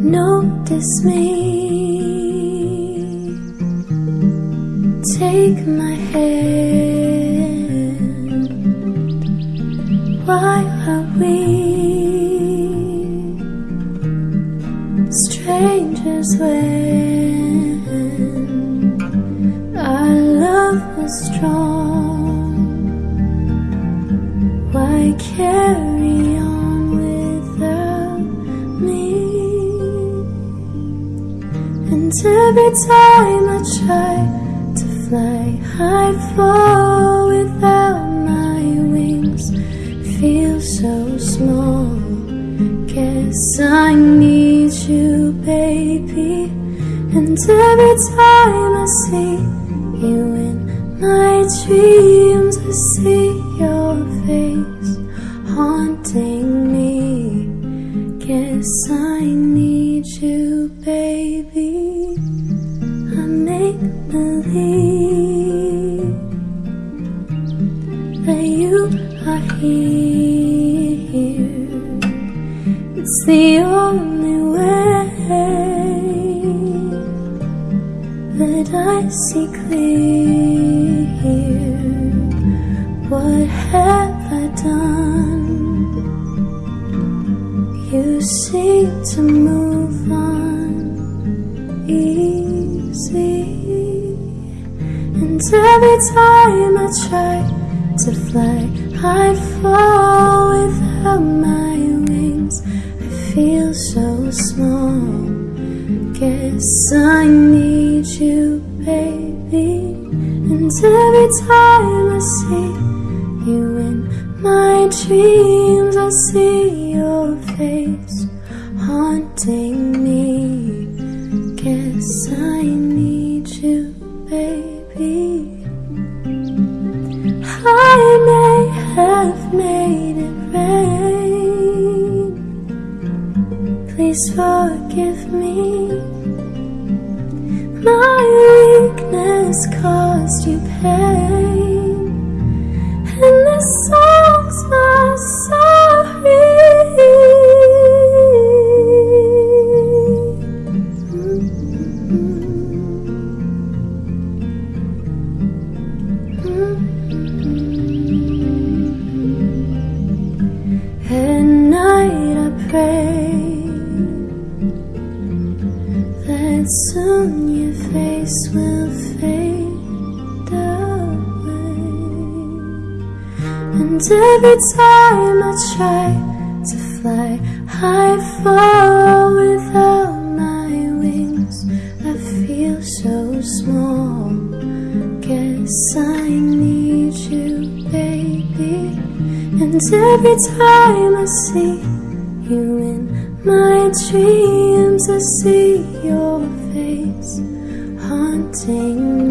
Notice me. Take my hand. Why are we strangers when our love was strong? Why carry on And every time I try to fly, I fall without my wings. Feel so small. Guess I need you, baby. And every time I see you in my dreams, I see your face haunting me. Guess I need believe that you are here. It's the only way that I see clear. What have I done? You seem to move on And every time I try to fly, I fall without my wings. I feel so small. Guess I need you, baby. And every time I see you in my dreams, I see your face haunting me. Guess I need you, may have made it rain. Please forgive me. My weakness caused you pain, pray that soon your face will fade away. And every time I try to fly, I fall without my wings. I feel so small. Guess I need you, baby. And every time I see you in my dreams, I see your face haunting